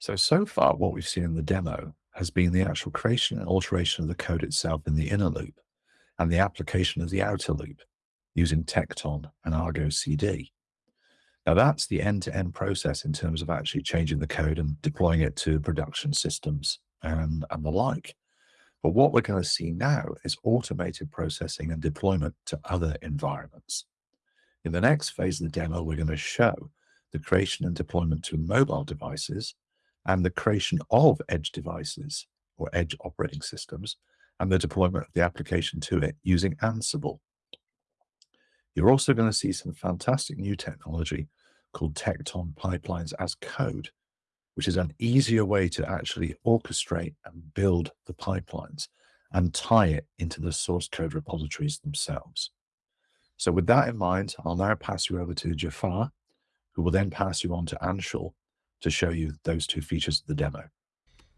So, so far, what we've seen in the demo has been the actual creation and alteration of the code itself in the inner loop and the application of the outer loop using Tekton and Argo CD. Now, that's the end to end process in terms of actually changing the code and deploying it to production systems and, and the like. But what we're going to see now is automated processing and deployment to other environments. In the next phase of the demo, we're going to show the creation and deployment to mobile devices and the creation of edge devices or edge operating systems and the deployment of the application to it using Ansible. You're also going to see some fantastic new technology called Tekton Pipelines as Code, which is an easier way to actually orchestrate and build the pipelines and tie it into the source code repositories themselves. So with that in mind, I'll now pass you over to Jafar, who will then pass you on to Anshul to show you those two features of the demo.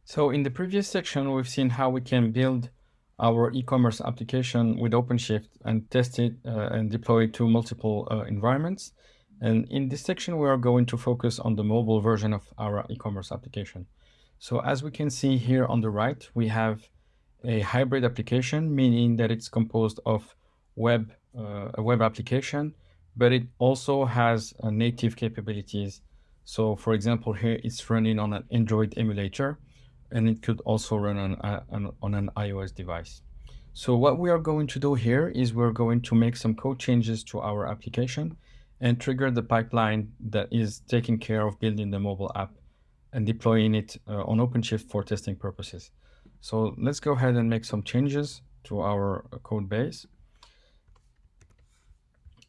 So in the previous section, we've seen how we can build our e-commerce application with OpenShift and test it uh, and deploy it to multiple uh, environments. And in this section, we are going to focus on the mobile version of our e-commerce application. So as we can see here on the right, we have a hybrid application, meaning that it's composed of web, uh, a web application, but it also has uh, native capabilities. So for example, here it's running on an Android emulator, and it could also run on, on, on an iOS device. So what we are going to do here is we're going to make some code changes to our application and trigger the pipeline that is taking care of building the mobile app and deploying it uh, on OpenShift for testing purposes. So let's go ahead and make some changes to our code base.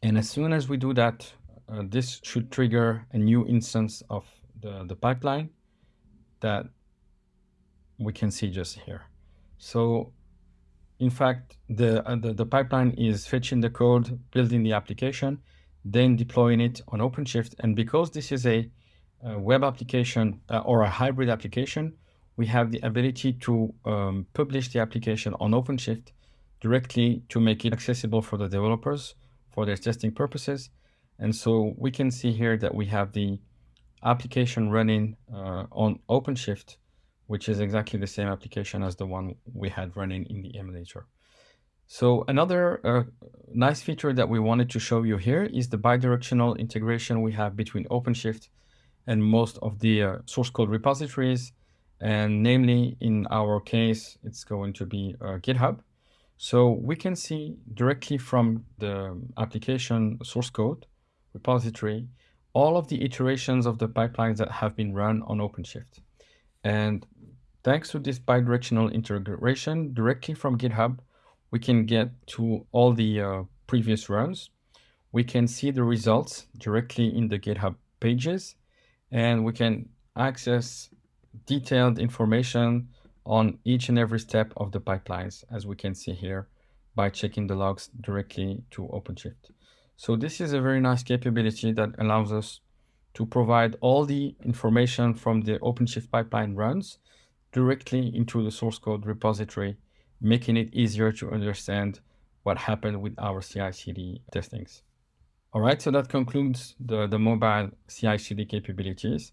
And as soon as we do that, uh, this should trigger a new instance of the, the pipeline that we can see just here. So in fact, the, uh, the, the, pipeline is fetching the code, building the application, then deploying it on OpenShift. And because this is a, a web application uh, or a hybrid application, we have the ability to um, publish the application on OpenShift directly to make it accessible for the developers for their testing purposes. And so we can see here that we have the application running uh, on OpenShift which is exactly the same application as the one we had running in the emulator. So another uh, nice feature that we wanted to show you here is the bidirectional integration we have between OpenShift and most of the uh, source code repositories. And namely, in our case, it's going to be uh, GitHub. So we can see directly from the application source code repository, all of the iterations of the pipelines that have been run on OpenShift. And thanks to this bidirectional integration directly from GitHub, we can get to all the uh, previous runs. We can see the results directly in the GitHub pages, and we can access detailed information on each and every step of the pipelines, as we can see here by checking the logs directly to OpenShift. So this is a very nice capability that allows us to provide all the information from the OpenShift pipeline runs directly into the source code repository, making it easier to understand what happened with our CI/CD testings. All right, so that concludes the, the mobile CI/CD capabilities.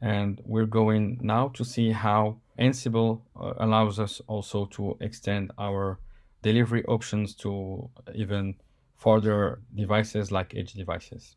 And we're going now to see how Ansible uh, allows us also to extend our delivery options to even further devices like edge devices.